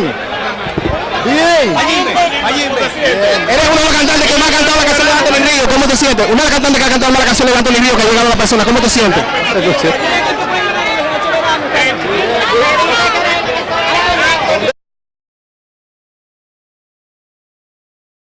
Bien. Bien. Eres uno de los cantantes que más ha cantado la canción de Anthony Río. ¿Cómo te sientes? Una de las cantantes que ha cantado más la canción de Anthony Río que ha llegado a la persona. ¿Cómo te sientes?